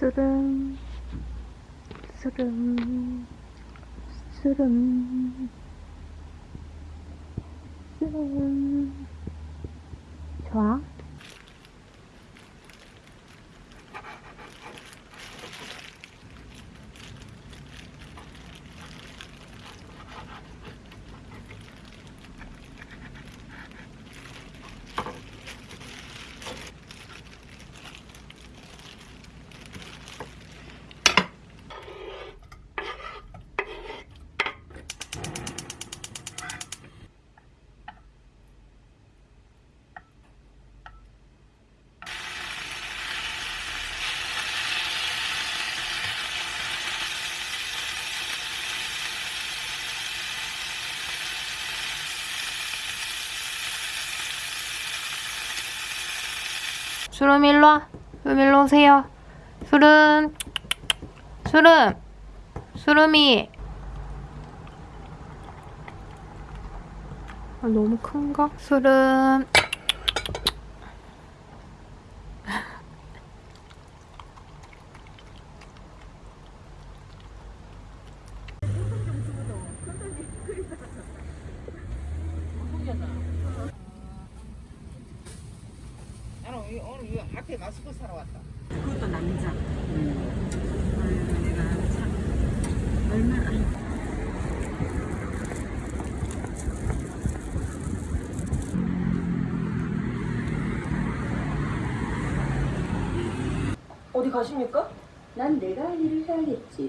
쓰름 쓰름 쓰름 쓰름 좋아? 수름 일로 와. 수름 일로 오세요. 수름. 수름. 수름이. 아, 너무 큰가? 수름. 나는 오늘 오늘 앞에 마스크 사러 왔다. 그것도 남자. 아유, 내가 참 얼마나. 어디 가십니까? 난 내가 할 일을 해야겠지.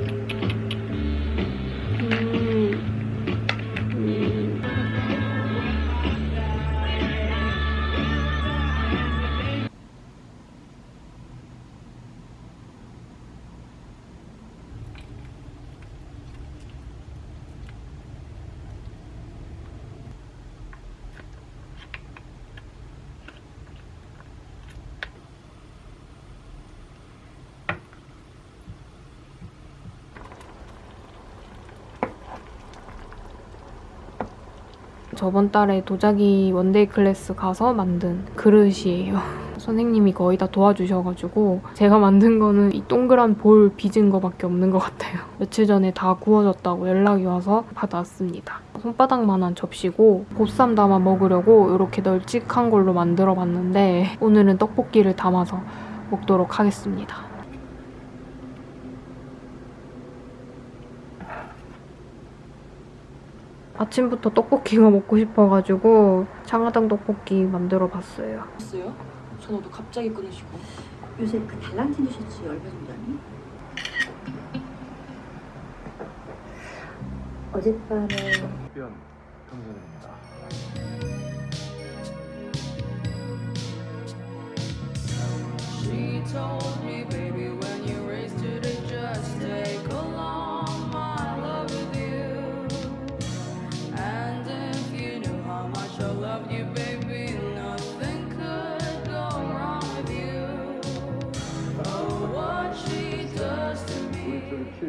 저번 달에 도자기 one-day class 가서 만든 그릇이에요. 선생님이 거의 다 도와주셔가지고 제가 만든 거는 이 동그란 볼 빚은 거밖에 없는 것 같아요. 며칠 전에 다 구워졌다고 연락이 와서 받아왔습니다. 손바닥만한 접시고 보쌈 담아 먹으려고 이렇게 널찍한 걸로 만들어 봤는데 오늘은 떡볶이를 담아서 먹도록 하겠습니다. 아침부터 떡볶이가 먹고 싶어가지고 장화당 떡볶이 만들어 봤어요. 했어요? 전화도 갑자기 끊으시고. 요새 그 달랑진 셔츠 얼마 정도 하니? 어젯밤에 변 감사드립니다. She told me, baby,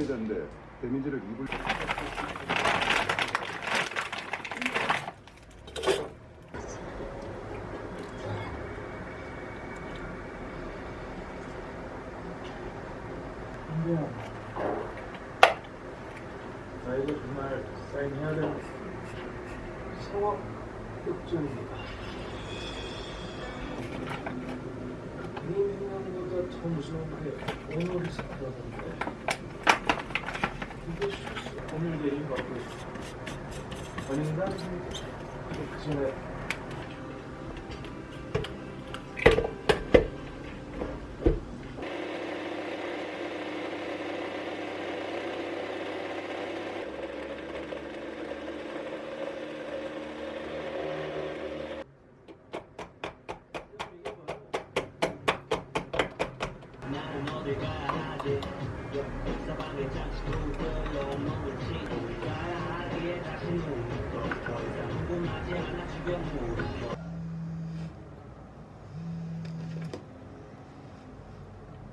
피해자인데 데미지를 입을 나 이거 정말 사인해야 되는 상황 역전입니다. 그림 행동보다 더 무서운 게 오늘이 실수 오늘 내일 받고 있어. 아닌가? 그 전에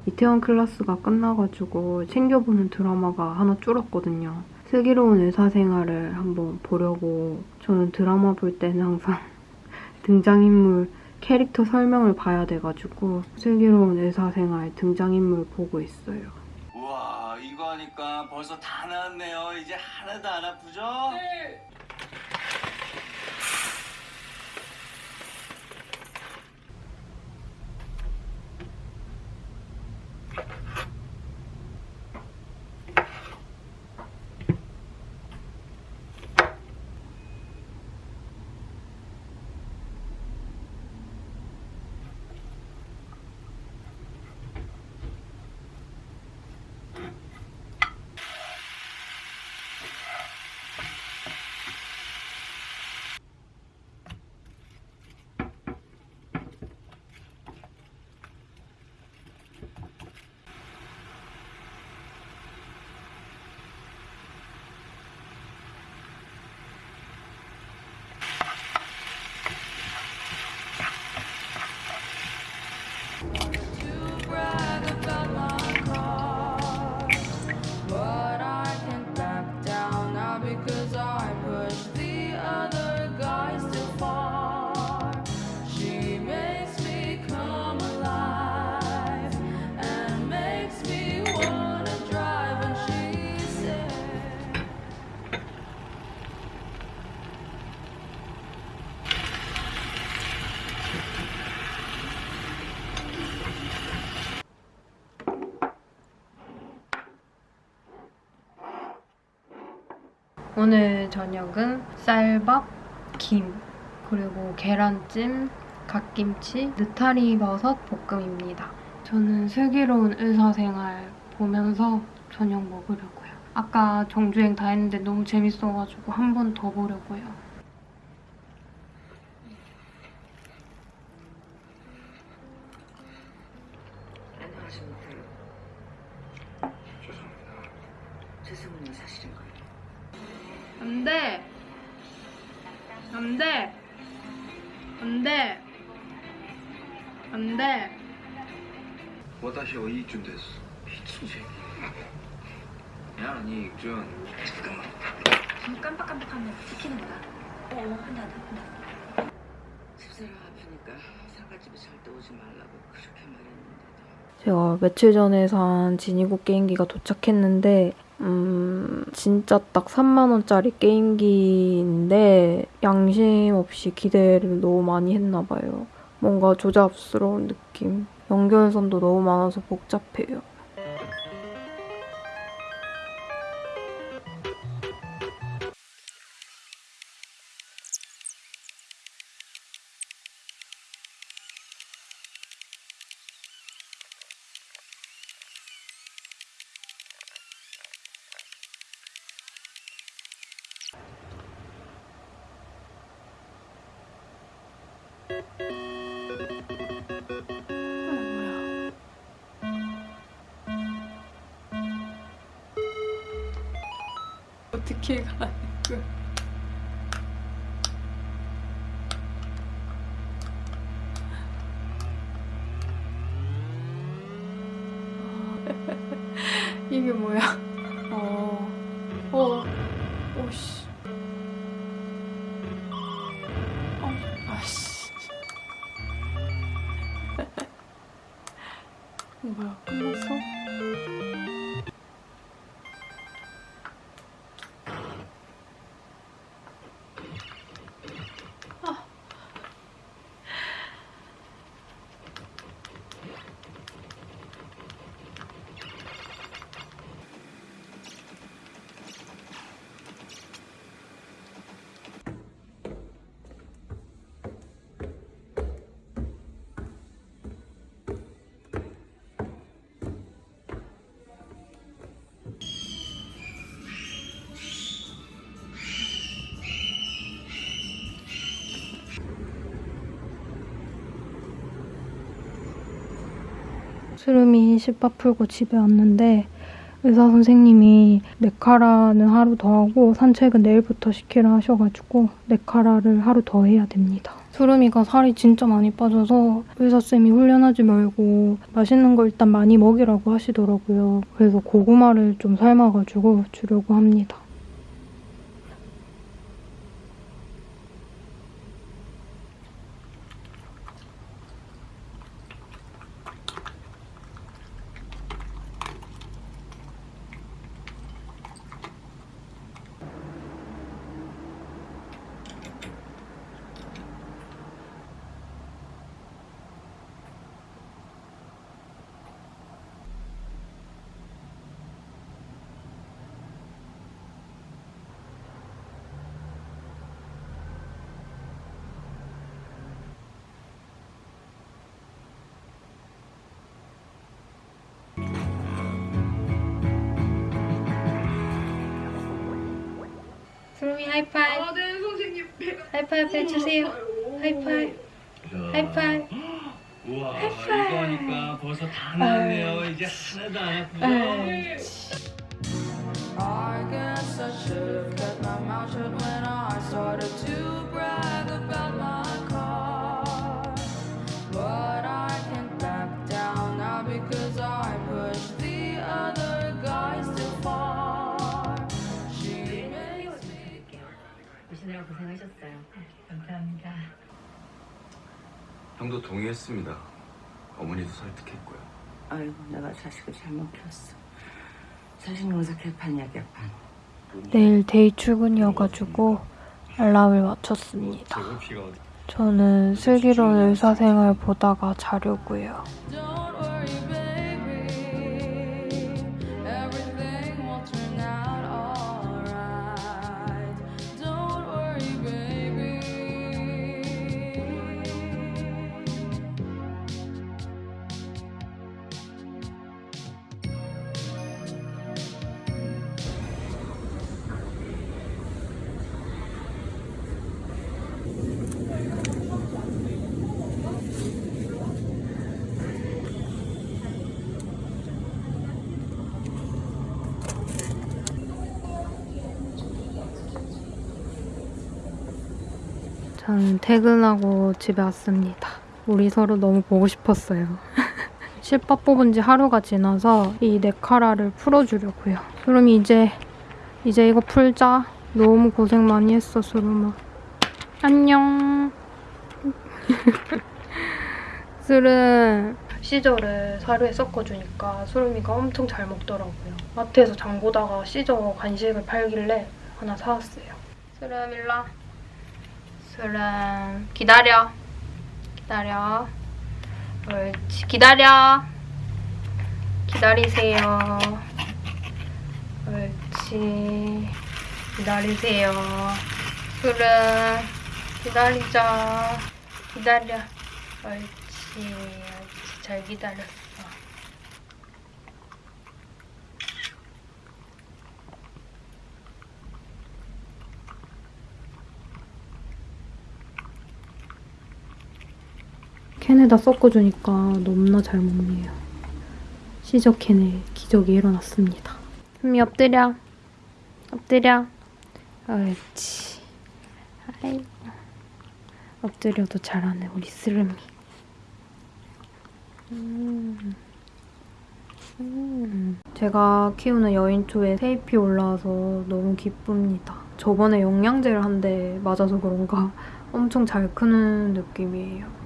이태원 클래스가 끝나가지고 챙겨보는 드라마가 하나 줄었거든요. 슬기로운 의사생활을 한번 보려고 저는 드라마 볼 때는 항상 등장인물 캐릭터 설명을 봐야 돼가지고 슬기로운 의사생활 등장인물 보고 있어요. 우와 이거 하니까 벌써 다 나았네요 이제 하나도 안 아프죠? to 오늘 저녁은 쌀밥, 김, 그리고 계란찜, 갓김치, 느타리 버섯 볶음입니다. 저는 슬기로운 의사생활 보면서 저녁 먹으려고요. 아까 정주행 다 했는데 너무 재밌어가지고 한 번 더 보려고요. 안 돼! 안 돼! 안 돼! 안 돼! 私は이준 됐어 미친새 야, 니 익준 잠깐만 눈 깜빡깜빡하면 찍히는 거야. 어, 한다, 한다. 집사람 아프니까 상가집에 절대 오지 말라고 그렇게 말했는데도. 제가 며칠 전에 산 지니고 게임기가 도착했는데 음 진짜 딱 3만원짜리 게임기인데 양심 없이 기대를 너무 많이 했나 봐요. 뭔가 조잡스러운 느낌. 연결선도 너무 많아서 복잡해요. 어떻게 가 수름이 실밥 풀고 집에 왔는데 의사 선생님이 네카라는 하루 더 하고 산책은 내일부터 시키라 하셔가지고 네카라를 하루 더 해야 됩니다. 수름이가 살이 진짜 많이 빠져서 의사쌤이 훈련하지 말고 맛있는 거 일단 많이 먹이라고 하시더라고요. 그래서 고구마를 좀 삶아가지고 주려고 합니다. 수름이 하이파이브. 아, 네, 선생님. 하이파이브 해주세요. 하이파이브. 하이파이브. 우와 이거 하니까 벌써 다 나왔네요. 이제 하나도 안 아프죠? 형도 동의했습니다. 어머니도 설득했고요. 아이고 내가 자식을 잘못 키웠어. 자식 농사 개판이야 개판. 내일 day 출근이어가지고 알람을 맞췄습니다. 저는 슬기로운 의사생활 보다가 자려고요. 저는 퇴근하고 집에 왔습니다. 우리 서로 너무 보고 싶었어요. 실밥 뽑은 지 하루가 지나서 이 네카라를 풀어주려고요. 수름이 이제 이제 이거 풀자. 너무 고생 많이 했어, 수름아. 안녕. 술은 시저를 사료에 섞어주니까 수름이가 엄청 잘 먹더라고요. 마트에서 장 보다가 시저 간식을 팔길래 하나 사왔어요. 수름 일로 와. 수름 기다려. 기다려. 옳지. 기다려. 기다리세요. 옳지. 기다리세요. 수름 기다리자. 기다려. 옳지. 옳지. 잘 기다렸어. 캔에다 섞어주니까 너무나 잘 먹네요. 시저 캔에 기적이 일어났습니다. 숨이 엎드려. 엎드려. 옳지. 아이고. 엎드려도 잘하네, 우리 스름이. 음. 음. 제가 키우는 여인초에 테이프 올라와서 너무 기쁩니다. 저번에 영양제를 한 대 맞아서 그런가 엄청 잘 크는 느낌이에요.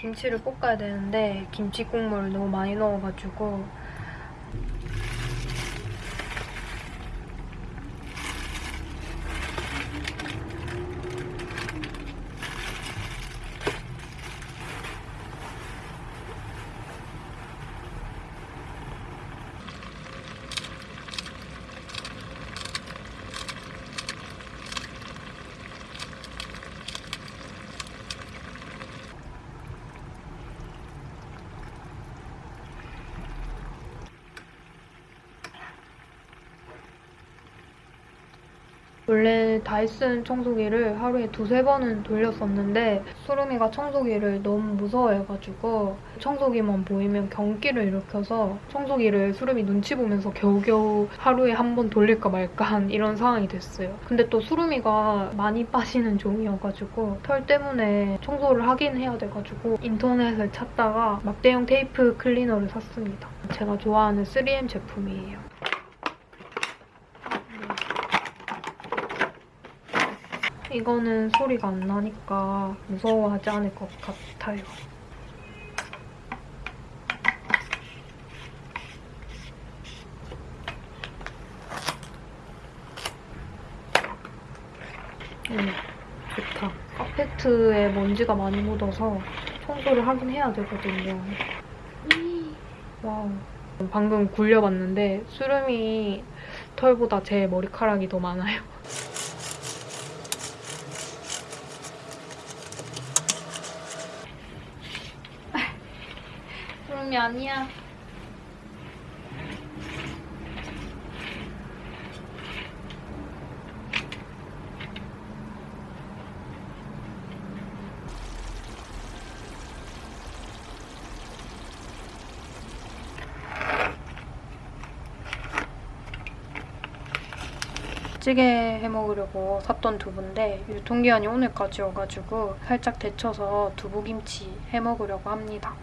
김치를 볶아야 되는데 김치 국물을 너무 많이 넣어가지고 원래 다이슨 청소기를 하루에 두세 번은 돌렸었는데 수름이가 청소기를 너무 무서워해가지고 청소기만 보이면 경기를 일으켜서 청소기를 수름이 눈치 보면서 겨우겨우 하루에 한 번 돌릴까 말까 한 이런 상황이 됐어요. 근데 또 수름이가 많이 빠지는 종이어가지고 털 때문에 청소를 하긴 해야 돼가지고 인터넷을 찾다가 막대형 테이프 클리너를 샀습니다. 제가 좋아하는 3M 제품이에요. 이거는 소리가 안 나니까 무서워하지 않을 것 같아요. 음, 좋다. 카페트에 먼지가 많이 묻어서 청소를 하긴 해야 되거든요. 와우. 방금 굴려봤는데 수름이 털보다 제 머리카락이 더 많아요. 수름이 아니야. 찌개 해 먹으려고 샀던 두부인데 유통기한이 오늘까지 여가지고 살짝 데쳐서 두부김치 해 먹으려고 합니다.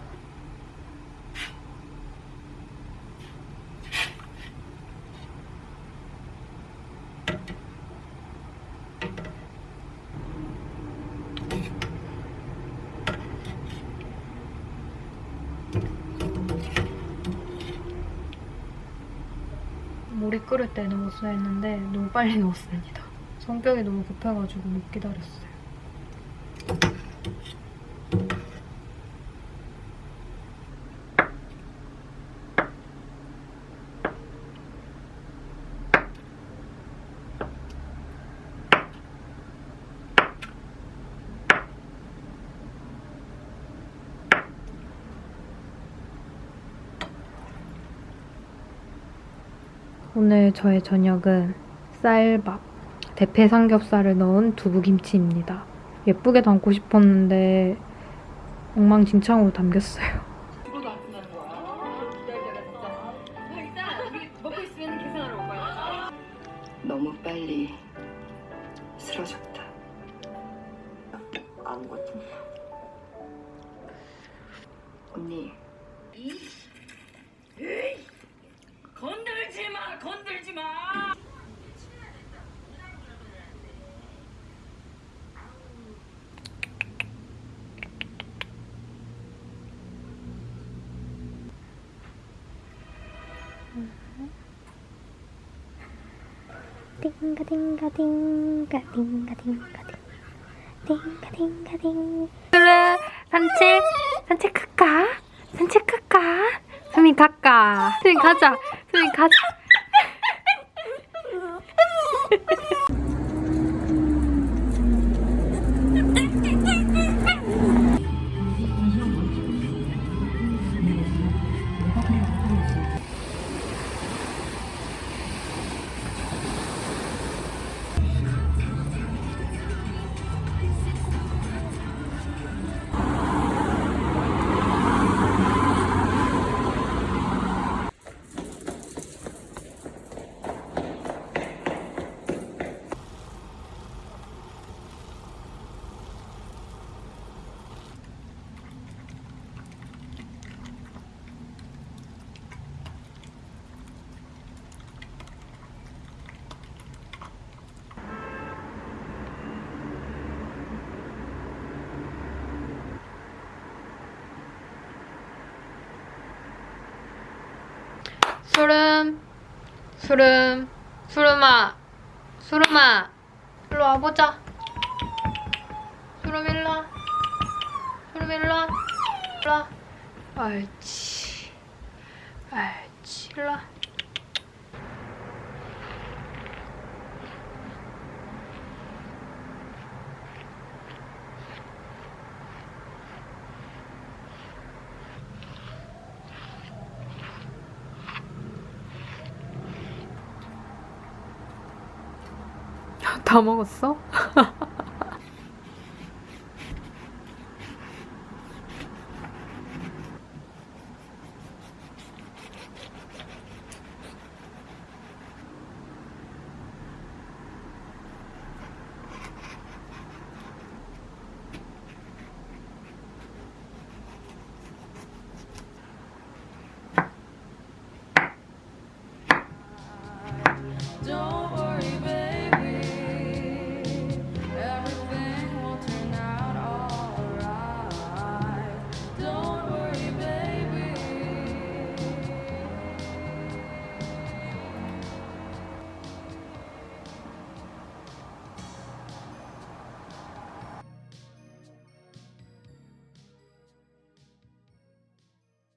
끓을 때 넣었어야 했는데 너무 빨리 넣었습니다. 성격이 너무 급해가지고 못 기다렸어요. 오늘 저의 저녁은 쌀밥, 대패 삼겹살을 넣은 두부김치입니다. 예쁘게 담고 싶었는데 엉망진창으로 담겼어요. 띵가 띵가 띵가 띵가 띵가 띵가 띵가 띵 산책 산책 갈까? 산책 갈까? 수민 갈까? 수민 가자. 수민 가자 수름, 수름아, 수름아, 일로 와보자. 수름 일로 와. 수름 일로 와. 일로 와. 옳지. 옳지. 일로 와. 다 먹었어?